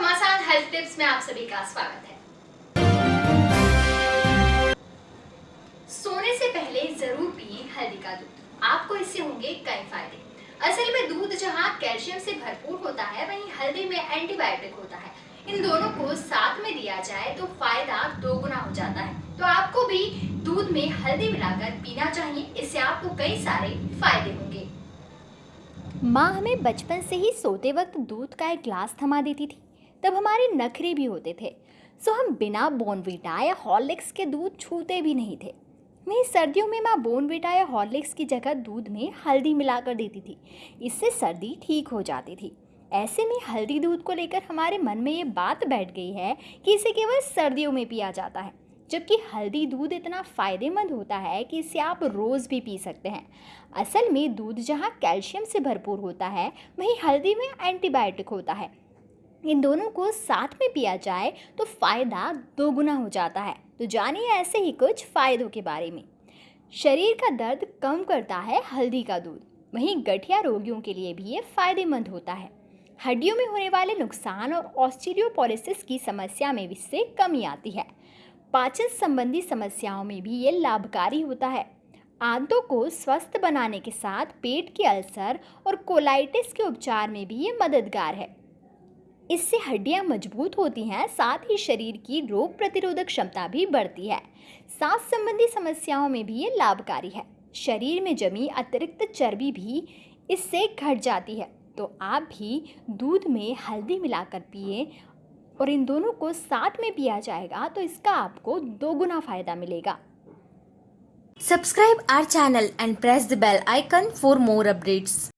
घमासान health tips में आप सभी का स्वागत है। सोने से पहले ज़रूर पिए हल्दी का दूध। आपको इससे होंगे कई फ़ायदे। असल में दूध जहाँ कैल्शियम से भरपूर होता है, वहीं हल्दी में एंटीबायोटिक होता है। इन दोनों को साथ में दिया जाए तो फ़ायदा दोगुना हो जाता है। तो आपको भी दूध में हल्दी मिलाकर पीना चाहिए, इससे आपको कई सारे फ़ायदे होंगे। माँ हमें बचपन से ही सोते वक्त दूध का एक ग्लास थमा देती थी। तब हमारे नखरे भी होते थे। सो हम बिना बोनविटा या हॉर्लिक्स के दूध छूते भी नहीं थे। वहीं सर्दियों में माँ बोनविटा या हॉर्लिक्स की जगह दूध में हल्दी मिलाकर देती थी। इससे सर्दी ठीक हो जाती थी। ऐसे में हल्दी दूध को लेकर हमारे मन में ये बात बैठ गई है कि इसे केवल सर्दियों में पिया जाता है। जबकि हल्दी दूध इतना फ़ायदेमंद होता है कि इसे आप रोज़ भी पी सकते हैं। असल में दूध जहाँ कैल्शियम से भरपूर होता है, वहीं हल्दी में एंटीबायोटिक होता है। इन दोनों को साथ में पिया जाए तो फ़ायदा दोगुना हो जाता है। तो जानिए ऐसे ही कुछ फ़ायदों के बारे में। शरीर का दर्द कम करता है हल्दी का दूध। वहीं गठिया रोगियों के लिए भी ये फ़ायदेमंद होता है। हड्डियों में होने वाले नुकसान और ऑस्टिरियोपोलिसिस की समस्या में इससे कमी आती है। पाचन संबंधी समस्याओं में भी ये लाभकारी होता है। आंतों को स्वस्थ बनाने के साथ पेट के अल्सर और कोलाइटिस के उपचार में भी ये मददगार है। इससे हड्डियाँ मज़बूत होती हैं, साथ ही शरीर की रोग प्रतिरोधक क्षमता भी बढ़ती है। सांस संबंधी समस्याओं में भी ये लाभकारी है। शरीर में जमी अतिरिक्त चर्बी भी इससे घट जाती है। तो आप भी दूध में हल्दी मिलाकर पिए और इन दोनों को साथ में पिया जाएगा तो इसका आपको दोगुना फ़ायदा मिलेगा। Subscribe our channel and press the bell icon for more updates.